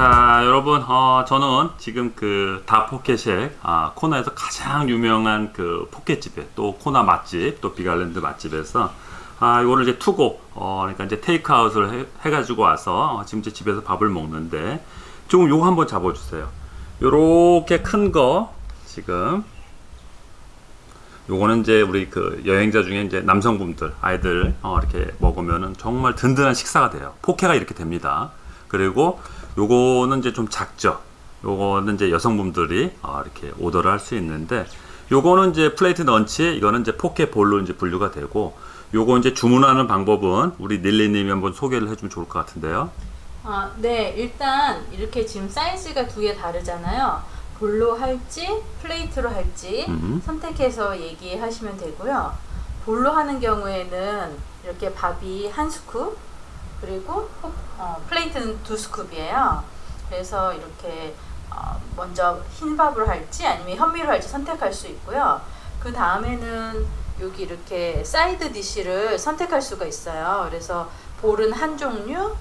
자 여러분 어, 저는 지금 그 다포켓의 아, 코나에서 가장 유명한 그 포켓집에 또 코나 맛집 또 비갈랜드 맛집에서 아 이거를 이제 투고 어, 그러니까 이제 테이크아웃을 해, 가지고 와서 지금 제 집에서 밥을 먹는데 조금 요거 한번 잡아주세요. 요렇게 큰 거 지금 요거는 이제 우리 그 여행자 중에 이제 남성분들 아이들 어, 이렇게 먹으면은 정말 든든한 식사가 돼요. 포케가 이렇게 됩니다. 그리고 요거는 이제 좀 작죠 요거는 이제 여성분들이 어, 이렇게 오더를 할 수 있는데 요거는 이제 plate lunch 이거는 이제 포케 bowl로 이제 분류가 되고 요거 이제 주문하는 방법은 우리 닐리님이 한번 소개를 해주면 좋을 것 같은데요 아, 네, 일단 이렇게 지금 사이즈가 두 개 다르잖아요. bowl로 할지 plate로 할지 음. 선택해서 얘기하시면 되고요. bowl로 하는 경우에는 이렇게 밥이 한 scoop 그리고 포- 어, plate는 두 scoop이에요. 그래서 이렇게 어, 먼저 흰 밥으로 할지 아니면 현미로 할지 선택할 수 있고요. 그 다음에는 여기 이렇게 side dish를 선택할 수가 있어요. 그래서 bowl은 한 종류,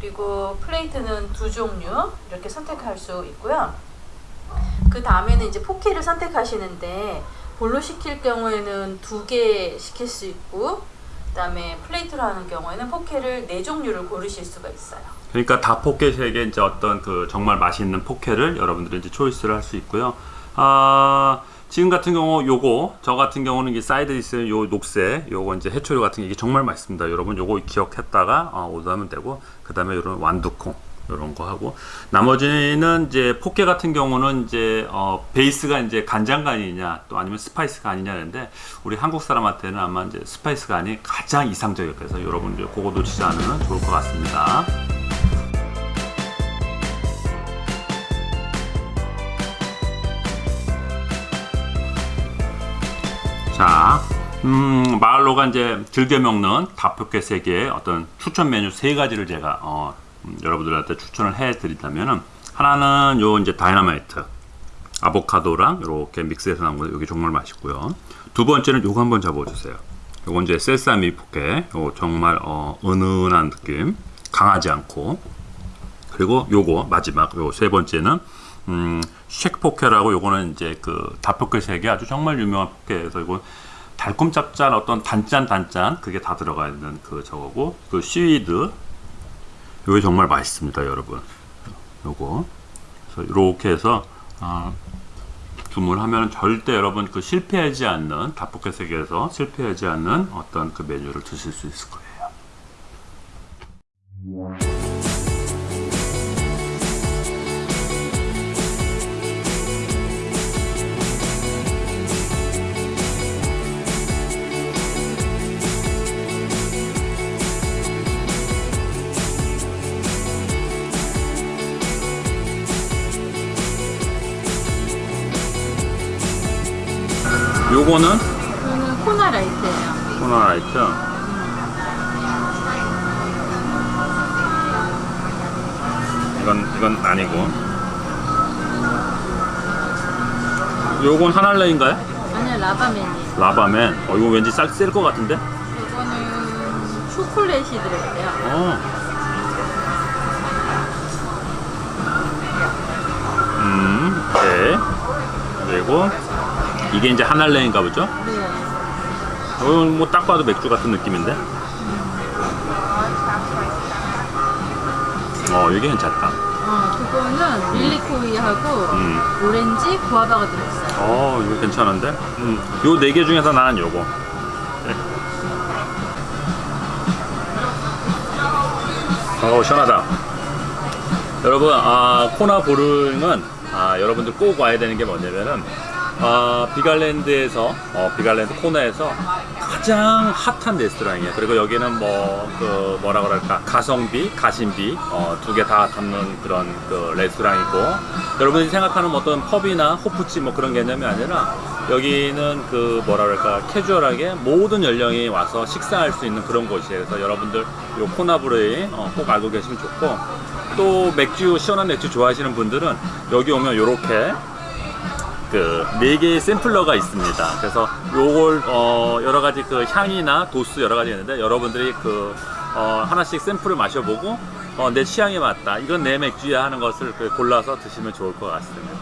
그리고 plate는 두 종류 이렇게 선택할 수 있고요. 그 다음에는 이제 포케를 선택하시는데 bowl로 시킬 경우에는 두 개 시킬 수 있고 그 다음에 plate로 하는 경우에는 포케를 네 종류를 고르실 수가 있어요. 그러니까 다 포케 쉑에 이제 어떤 그 정말 맛있는 포케를 여러분들이 이제 choice를 할 수 있고요. 아 지금 같은 경우 요거 저 같은 경우는 이게 side dish 요 녹색 요거 이제 해초류 같은 게 이게 정말 맛있습니다. 여러분 요거 기억했다가 어, 오더하면 되고 그 다음에 요런 완두콩 요런 거 하고 나머지는 이제 포케 같은 경우는 이제 어, 베이스가 이제 간장간이냐 또 아니면 spicy 간이냐는데 우리 한국 사람한테는 아마 이제 spicy 간이 가장 이상적이에요. 그래서 여러분들 그거 놓치지 않으면 좋을 것 같습니다. 자, 음, 마을로가 이제 즐겨 먹는 다 포케 쉑의 어떤 추천 메뉴 세 가지를 제가 어, 음, 여러분들한테 추천을 해 드린다면은 하나는 요 이제 다이너마이트 아보카도랑 이렇게 믹스해서 나온 거 여기 정말 맛있고요. 두 번째는 요거 한번 잡아주세요. 요건 이제 sesame 포케, 요 정말 어, 은은한 느낌, 강하지 않고 그리고 요거 마지막 요 세 번째는 음, shack 포케라고 요거는 이제 그 다 포케 쉑의 아주 정말 유명한 포케에서 이거 달콤 짭짤 어떤 단짠 단짠 그게 다 들어가 있는 그 저거고 그 seaweed 요게 정말 맛있습니다 여러분 요거 그래서 이렇게 해서 아, 주문하면 절대 여러분 그 실패하지 않는 다포켓 세계에서 실패하지 않는 어떤 그 메뉴를 드실 수 있을 거예요. 요거는 이거는 코나 라이트예요. 코너라이트. 이건 이건 아니고. 요건 하날레인가요? 아니요, 라바맨이에요. 라바맨. 어 이거 왠지 쌀쌀것 같은데? 이거는 초콜릿이 들어있대요. 어. 음, 네. 그리고 이게 이제 하날레인가 보죠? 네. 이건 뭐 딱 봐도 맥주 같은 느낌인데? 어, 이게 괜찮다. 어, 그거는 릴리코이하고 음. 오렌지, 구아바가 들어있어요. 어, 이거 괜찮은데? 음, 요네 개 중에서 나는 요거. 네. 어, 시원하다. 여러분, 아, 코나 브루잉은 아, 여러분들 꼭 와야 되는 게 뭐냐면은 아, 빅 아일랜드에서 어, 빅 아일랜드 코나에서 가장 핫한 레스토랑이에요. 그리고 여기는 뭐, 그, 뭐라 그럴까, 가성비, 가심비, 어, 두 개 다 담는 그런 그 레스토랑이고, 여러분이 생각하는 어떤 펍이나 호프집 뭐 그런 개념이 아니라, 여기는 그, 뭐라 그럴까, 캐주얼하게 모든 연령이 와서 식사할 수 있는 그런 곳이에요. 그래서 여러분들 요 코나 브루잉 어, 꼭 알고 계시면 좋고, 또 맥주, 시원한 맥주 좋아하시는 분들은 여기 오면 요렇게 그네 개의 샘플러가 있습니다. 그래서 요걸 어 여러 가지 그 향이나 도수 여러 가지 있는데 여러분들이 그 어, 하나씩 샘플을 마셔보고 어, 내 취향에 맞다. 이건 내 맥주야 하는 것을 그 골라서 드시면 좋을 것 같습니다.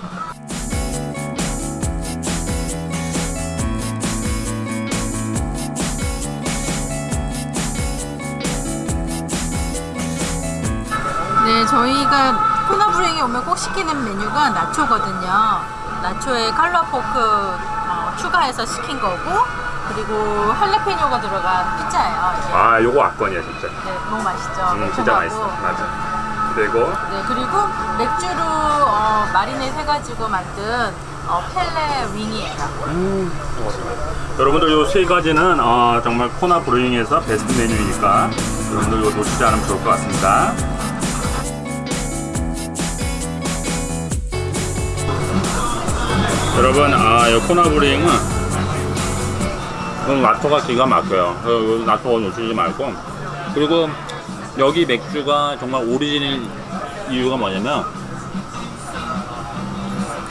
네, 저희가 코나브랭에 오면 꼭 시키는 메뉴가 나초거든요. 나초에 칼로아 포크 어, 추가해서 시킨 거고, 그리고 할레페뇨가 들어간 피자예요. 이게. 아, 요거 악건이야 진짜. 네, 너무 맛있죠. 음, 진짜 맛있어. 맞아. 그리고 네, 그리고 맥주로 어, 마리넷 해가지고 만든 어, 펠레 윙이에요. 여러분들 요 세 가지는 어, 정말 코나 브루잉에서 베스트 메뉴이니까 여러분들 이거 놓치지 않으면 좋을 것 같습니다. 여러분, 아, 이 코나 브루잉은 오늘 나초가 기가 막혀요. 어, 나초가 놓치지 말고 그리고 여기 맥주가 정말 오리지널 이유가 뭐냐면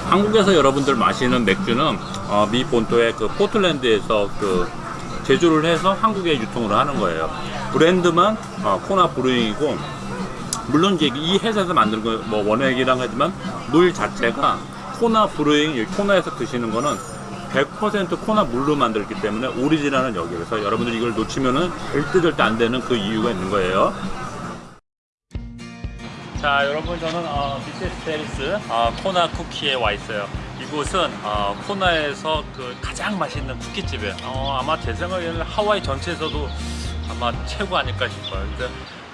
한국에서 여러분들 마시는 맥주는 어, 미 본토의 그 포틀랜드에서 그 제조를 해서 한국에 유통을 하는 거예요. 브랜드만 어, Kona Brewing이고 물론 이제 이 회사에서 만든 거뭐 원액이랑 하지만 물 자체가 Kona Brewing 코나에서 드시는 거는 100% 코나 물로 만들기 때문에 오리지널은 여기 그래서 여러분들 이걸 놓치면은 절대 절대 안 되는 그 이유가 있는 거예요. 자 여러분 저는 어, Mrs. Barry's 어, 코나 쿠키에 와 있어요. 이곳은 어, 코나에서 그 가장 맛있는 쿠키집이에요. 어, 아마 제 생각에는 하와이 전체에서도 아마 최고 아닐까 싶어요. 근데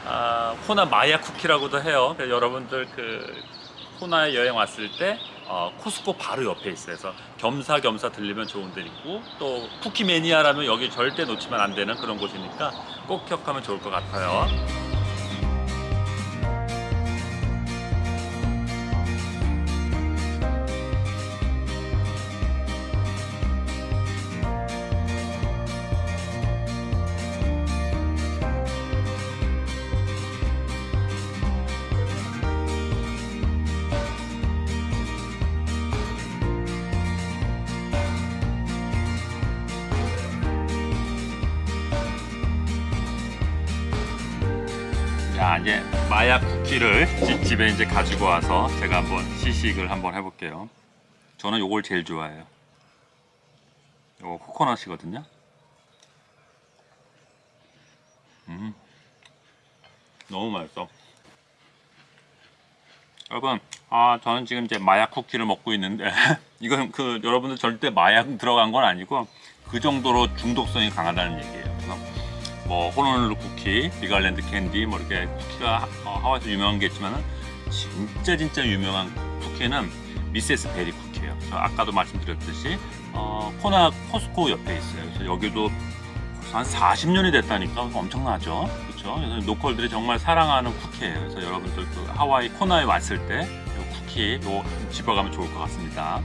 아, 코나 마야 쿠키라고도 해요. 여러분들 그 코나에 여행 왔을 때 어, 코스코 바로 옆에 있어요. 그래서 겸사겸사 들리면 좋은 데 있고 또 쿠키 매니아라면 여기 절대 놓치면 안 되는 그런 곳이니까 꼭 기억하면 좋을 것 같아요 자 이제 마약 쿠키를 집- 집에 이제 가지고 와서 제가 한번 시식을 한번 해볼게요. 저는 요걸 제일 좋아해요. 요거 코코넛이거든요. 음, 너무 맛있어. 여러분, 아 저는 지금 이제 마약 쿠키를 먹고 있는데 이건 그 여러분들 절대 마약 들어간 건 아니고 그 정도로 중독성이 강하다는 얘기예요. 뭐 호놀룰루 쿠키, Big Island 캔디 뭐 이렇게 쿠키가 하- 어, 하와이에서 유명한 게 있지만은 진짜 진짜 유명한 쿠키는 Mrs. Barry 쿠키예요. 아까도 말씀드렸듯이 어, 코나 코스코 옆에 있어요. 그래서 여기도 한 40년이 됐다니까 엄청나죠. 그렇죠? 그래서 local들이 정말 사랑하는 쿠키예요. 그래서 여러분들 그 하와이 코나에 왔을 때 이 쿠키 요 집어가면 좋을 것 같습니다.